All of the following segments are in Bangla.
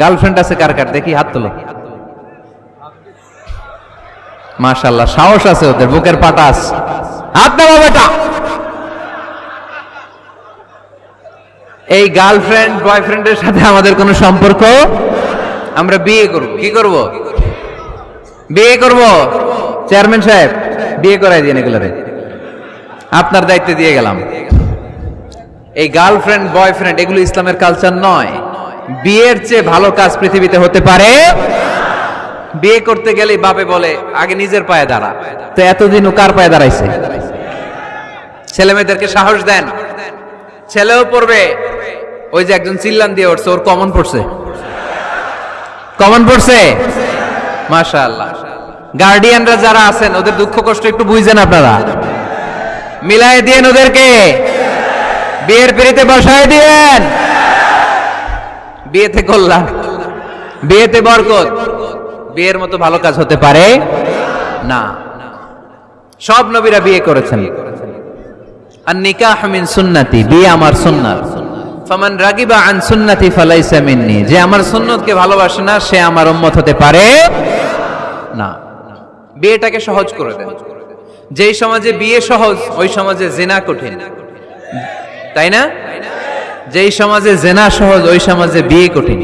গার্লফ্রেন্ড আছে কার কার? দেখি, হাত তোলো। মাশাল্লাহ সাহস আছে ওদের, বুকের পাটাস হাত দেওয়া বেটা। এই গার্লফ্রেন্ড বয়ফ্রেন্ডের সাথে আমাদের কোনো সম্পর্ক? আমরা বিয়ে করব। কি করব? বিয়ে করব। চেয়ারম্যান সাহেব, বিয়ে করাই দিন এগুলোরে। আপনার দায়িত্বে দিয়ে গেলাম। এই গার্লফ্রেন্ড বয়ফ্রেন্ড এগুলো ইসলামের কালচার নয়। বিয়ের চেয়ে ভালো কাজ পৃথিবীতে হতে পারে। বিয়ে করতে গেলে বাপে বলে, আগে নিজের পায়ে দাঁড়া। তো এতদিন ও কার পায়ে দাঁড়াইছে? ছেলে মেয়েদেরকে সাহস দেন। ছেলেও পড়বে। ওই যে একজন চিল্লান দিয়ে উঠছে, ওর কমন পড়ছে। কমন পড়ছে? মাশাআল্লাহ। গার্ডিয়ানরা যারা আছেন, ওদের দুঃখ কষ্ট একটু বুঝছেন আপনারা। মিলাই দিয়েন ওদেরকে। বিয়ের পিড়িতে বসায় দিয়েন। বিয়েতে কল্যাণ। বিয়েতে বরকত। বিয়ের মতো ভালো কাজ হতে পারে না। সব নবীরা বিয়ে করেছেন। আর নিকাহ মিন সুন্নতি, বিয়ে আমার সুন্নাত। ফামান রাগিবা আন সুন্নতি ফালাইসা মিন্নি, যে আমার সুন্নতকে ভালোবাসে না, সে আমার উম্মত হতে পারে না। বিয়েটাকে সহজ করে দেন। যেই সমাজে বিয়ে সহজ, ওই সমাজে জেনা কঠিন। তাই না? যেই সমাজে জেনা সহজ, ওই সমাজে বিয়ে কঠিন।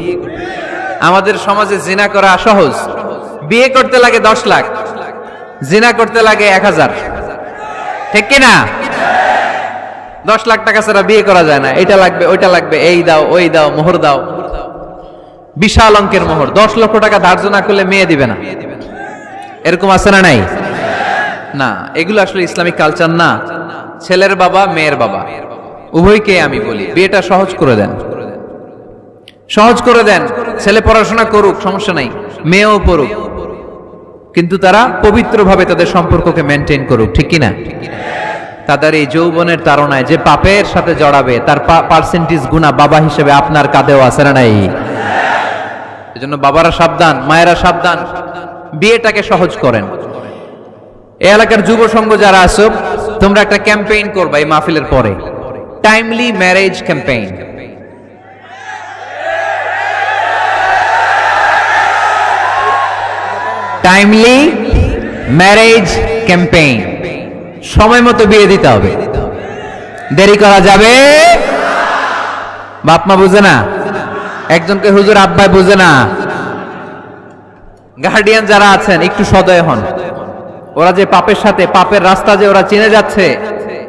আমাদের সমাজে জিনা করা সহজ। বিয়ে করতে লাগে দশ লাখ, জিনা করতে লাগে এক হাজার। ঠিক কিনা? দশ লাখ টাকা ছাড়া বিয়ে করা যায় না। এটা লাগবে, ওইটা লাগবে, এই দাও, ওই দাও, মোহর দাও। বিশাল অঙ্কের মোহর। দশ লক্ষ টাকা ধার্য না করলে মেয়ে দিবে না। এরকম আছে না নাই? না, এগুলো আসলে ইসলামিক কালচার না। ছেলের বাবা, মেয়ের বাবা। উভয়কে আমি বলি, বিয়েটা সহজ করে দেন। সহজ করে দেন, ছেলে পড়াশোনা করুক, সমস্যা নাই, মেয়েও পড়ুক। কিন্তু তারা পবিত্রভাবে তাদের সম্পর্ককে মেনটেন করুক, ঠিক কিনা? তাদের এই যৌবনের তাড়নায় যে পাপের সাথে জড়াবে, তার পার্সেন্টেজ গুণা বাবা হিসেবে আপনার কাঁধেও আছে না নাই? এজন্য বাবারা সাবধান, মায়েরা সাবধান, বিয়েটাকে সহজ করেন। এলাকার যুব সংঘ যারা আছো তোমরা একটা ক্যাম্পেইন করবা এই মাহফিলের পরে। Timely marriage campaign timely marriage campaign সময় মতো বিয়ে দিতে হবে। দেরি করা যাবে? বাপমা বুঝে না? একজনকে হুজুর আব্বাই বুঝে না? গার্ডিয়ান যারা আছেন, একটু সদয় হন। ওরা যে পাপের সাথে, পাপের রাস্তা যে ওরা চিনে যাচ্ছে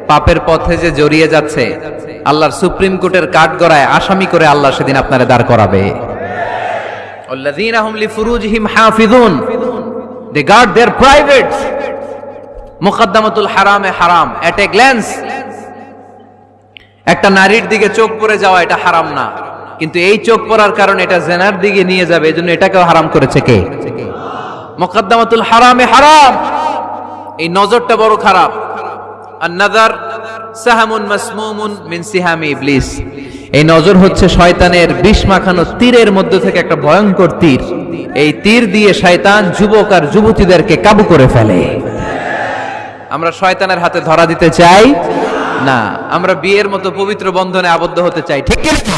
পাপের পথে যে জড়িয়ে যাচ্ছে, আল্লাহর সুপ্রিম কোর্টের কাঠ গড়ায় আসামি করে আল্লাহ সেদিন আপনারা দাঁড় করাবে। They হারামে হারাম। এট একটা নারীর দিকে চোখ যাওয়া এটা হারাম না। কিন্তু এই চোখ কারণে এটা জেনার দিকে নিয়ে যাবে এটাকেও হারাম হারামে হারাম। এই নজরটা বড় খারাপ। আর নাজার সাহামুন মাসমুমুন মিন সিহামি ইবলিস। এই নজর হচ্ছে শয়তানের বিষ মাখানো তীরের মধ্যে থেকে একটা ভয়ঙ্কর তীর। এই তীর দিয়ে শয়তান যুবক আর যুবতীদেরকে কাবু করে ফেলে। আমরা শয়তানের হাতে ধরা দিতে চাই? না, আমরা বিয়ের মতো পবিত্র বন্ধনে আবদ্ধ হতে চাই। ঠিক না?